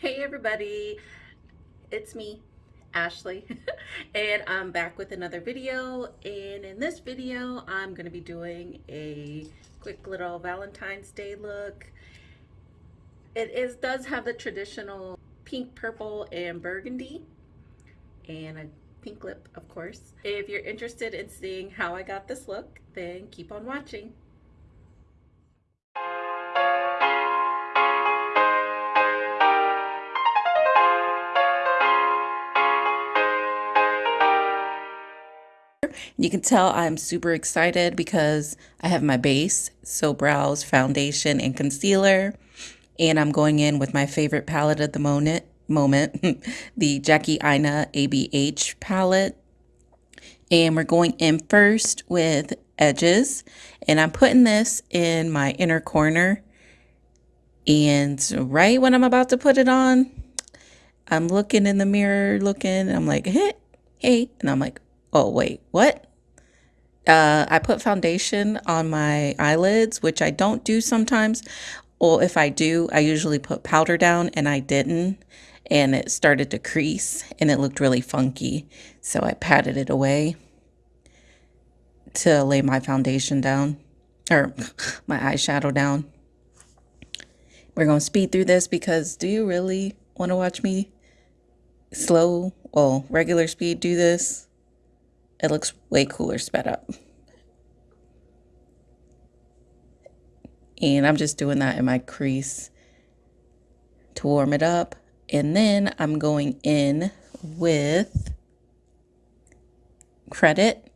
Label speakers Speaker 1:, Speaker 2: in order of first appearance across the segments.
Speaker 1: Hey everybody, it's me, Ashley, and I'm back with another video. And in this video, I'm going to be doing a quick little Valentine's Day look. It is does have the traditional pink, purple, and burgundy, and a pink lip, of course. If you're interested in seeing how I got this look, then keep on watching. You can tell I'm super excited because I have my base, so brows, foundation, and concealer. And I'm going in with my favorite palette at the moment, moment the Jackie Aina ABH palette. And we're going in first with edges. And I'm putting this in my inner corner. And right when I'm about to put it on, I'm looking in the mirror, looking, I'm like, hey, hey. And I'm like, oh, wait, what? Uh, I put foundation on my eyelids, which I don't do sometimes. Or if I do, I usually put powder down and I didn't. And it started to crease and it looked really funky. So I patted it away to lay my foundation down or my eyeshadow down. We're going to speed through this because do you really want to watch me slow, well, regular speed do this? It looks way cooler sped up. And I'm just doing that in my crease to warm it up. And then I'm going in with credit.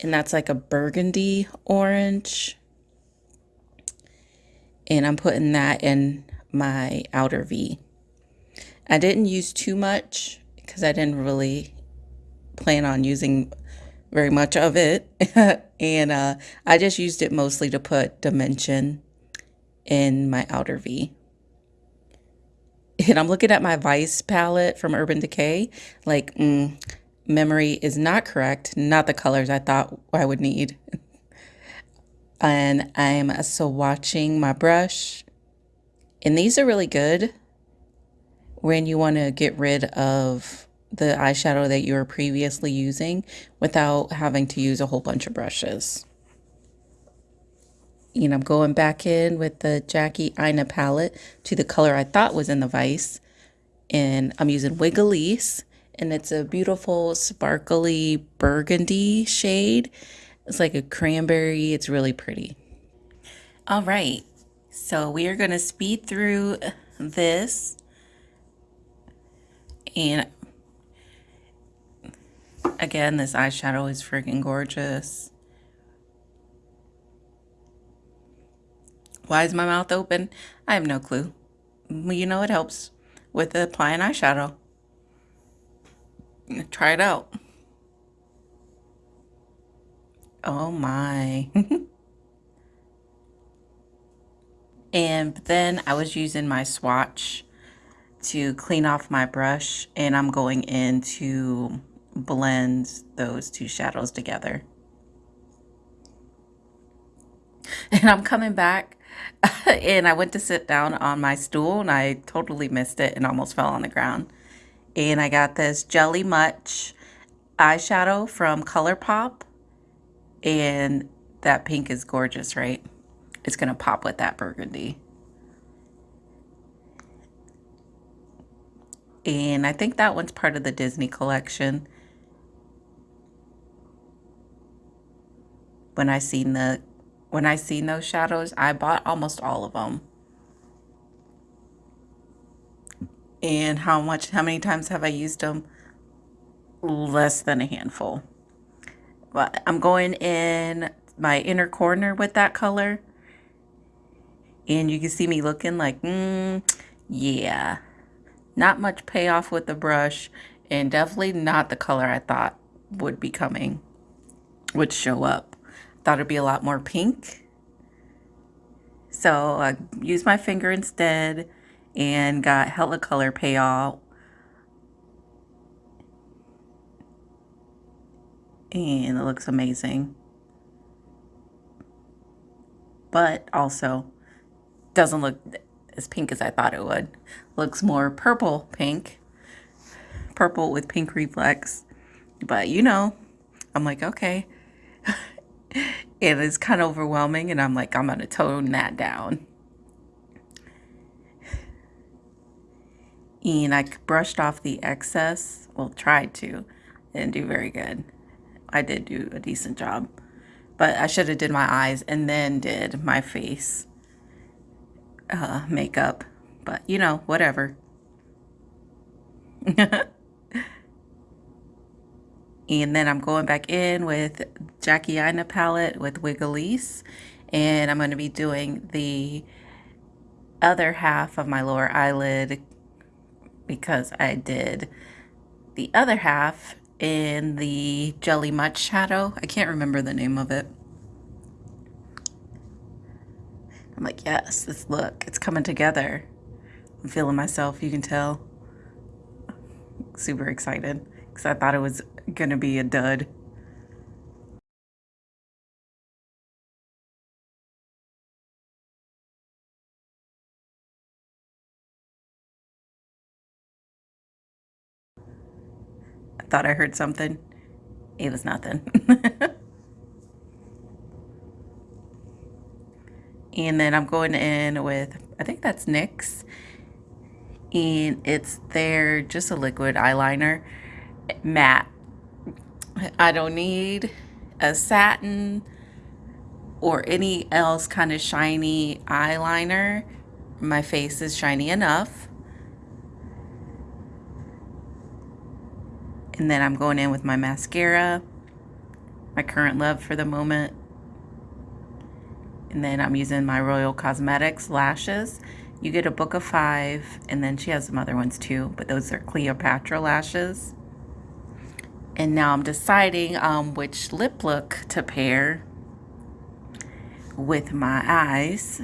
Speaker 1: And that's like a burgundy orange. And I'm putting that in my outer V. I didn't use too much because I didn't really plan on using very much of it. and uh, I just used it mostly to put dimension in my outer V. And I'm looking at my Vice palette from Urban Decay. Like, mm, memory is not correct. Not the colors I thought I would need. and I'm swatching my brush. And these are really good when you want to get rid of the eyeshadow that you were previously using without having to use a whole bunch of brushes. You know, I'm going back in with the Jackie Aina palette to the color I thought was in the Vice. And I'm using Wiggalese. And it's a beautiful sparkly burgundy shade. It's like a cranberry. It's really pretty. All right. So we are going to speed through this. And Again, this eyeshadow is freaking gorgeous. Why is my mouth open? I have no clue. You know it helps with applying eyeshadow. Try it out. Oh my. and then I was using my swatch to clean off my brush and I'm going into blend those two shadows together. And I'm coming back and I went to sit down on my stool and I totally missed it and almost fell on the ground. And I got this Jelly Much eyeshadow from ColourPop and that pink is gorgeous, right? It's going to pop with that burgundy. And I think that one's part of the Disney collection. When I seen the when I seen those shadows, I bought almost all of them. And how much how many times have I used them? Less than a handful. But I'm going in my inner corner with that color. And you can see me looking like, mm, yeah. Not much payoff with the brush and definitely not the color I thought would be coming, would show up. Thought it'd be a lot more pink. So I used my finger instead and got hella color payout. And it looks amazing. But also doesn't look as pink as I thought it would. Looks more purple pink. Purple with pink reflex. But you know, I'm like, okay. it is kind of overwhelming and I'm like, I'm to tone that down. And I brushed off the excess. Well, tried to. Didn't do very good. I did do a decent job. But I should have did my eyes and then did my face uh, makeup. But, you know, whatever. and then I'm going back in with Jackie Aina palette with Wiggalese. And I'm going to be doing the other half of my lower eyelid because I did the other half in the Jelly Much shadow. I can't remember the name of it. I'm like, yes, this look, it's coming together. I'm feeling myself, you can tell. Super excited because I thought it was to be a dud. I thought I heard something. It was nothing. and then I'm going in with, I think that's NYX. And it's their, just a liquid eyeliner, matte. I don't need a satin or any else kind of shiny eyeliner. My face is shiny enough. And then I'm going in with my mascara, my current love for the moment. And then I'm using my Royal Cosmetics lashes. You get a book of five, and then she has some other ones too, but those are Cleopatra lashes. And now I'm deciding um, which lip look to pair with my eyes.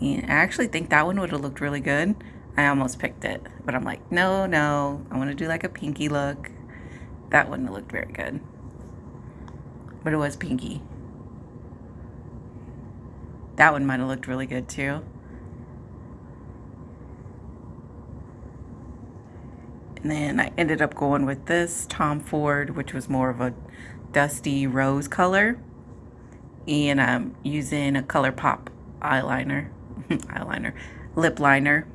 Speaker 1: And I actually think that one would have looked really good. I almost picked it, but I'm like, no, no, I want to do like a pinky look. That wouldn't have looked very good. But it was pinky. That one might have looked really good too. And then I ended up going with this Tom Ford, which was more of a dusty rose color. And I'm using a ColourPop eyeliner, eyeliner, lip liner.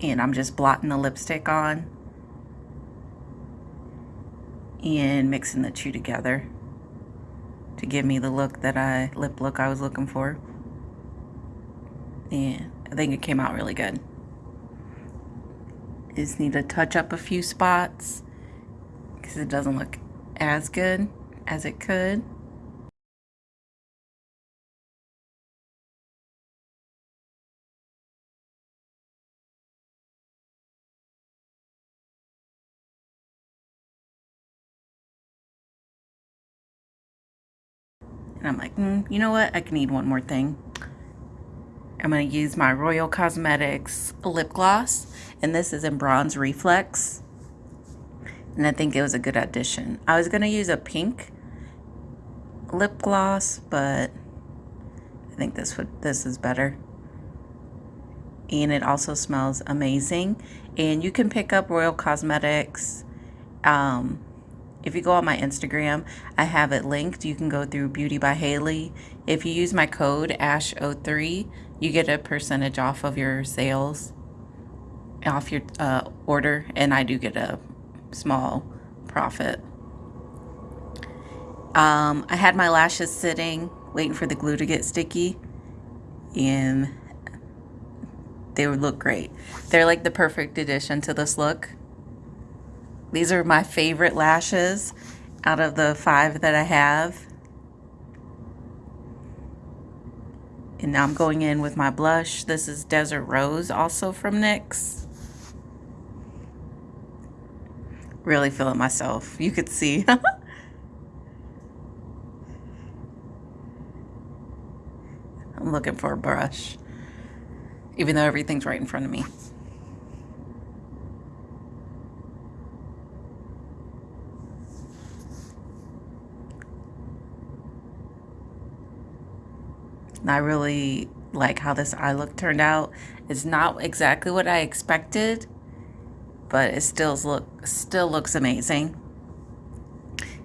Speaker 1: and I'm just blotting the lipstick on and mixing the two together to give me the look that I lip look I was looking for. Yeah, I think it came out really good. Just need to touch up a few spots because it doesn't look as good as it could And I'm like, mm, you know what? I can need one more thing. I'm going to use my Royal Cosmetics lip gloss. And this is in Bronze Reflex. And I think it was a good addition. I was going to use a pink lip gloss, but I think this would this is better. And it also smells amazing. And you can pick up Royal Cosmetics um, if you go on my Instagram, I have it linked. You can go through Beauty by Haley. If you use my code ASH03, you get a percentage off of your sales, off your uh, order, and I do get a small profit. Um, I had my lashes sitting, waiting for the glue to get sticky, and they would look great. They're like the perfect addition to this look. These are my favorite lashes out of the five that I have. And now I'm going in with my blush. This is Desert Rose, also from NYX. Really feeling myself. You could see. I'm looking for a brush. Even though everything's right in front of me. I really like how this eye look turned out. It's not exactly what I expected, but it still look still looks amazing.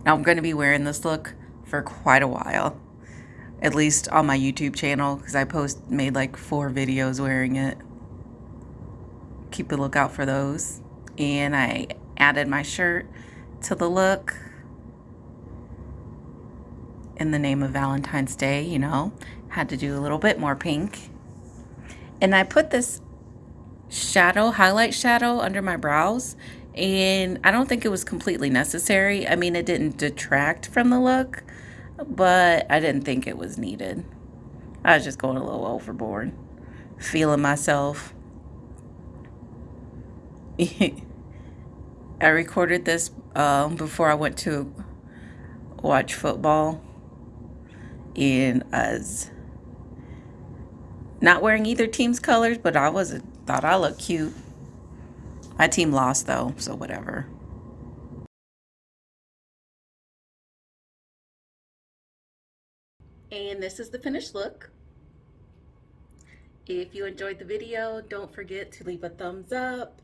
Speaker 1: Now I'm going to be wearing this look for quite a while, at least on my YouTube channel because I post made like four videos wearing it. Keep a lookout for those. And I added my shirt to the look in the name of Valentine's Day, you know, had to do a little bit more pink. And I put this shadow, highlight shadow under my brows and I don't think it was completely necessary. I mean, it didn't detract from the look, but I didn't think it was needed. I was just going a little overboard, feeling myself. I recorded this um, before I went to watch football, and I was not wearing either team's colors, but I was thought I looked cute. My team lost though, so whatever. And this is the finished look. If you enjoyed the video, don't forget to leave a thumbs up,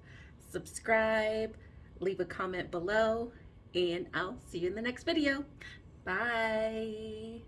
Speaker 1: subscribe, leave a comment below, and I'll see you in the next video. Bye.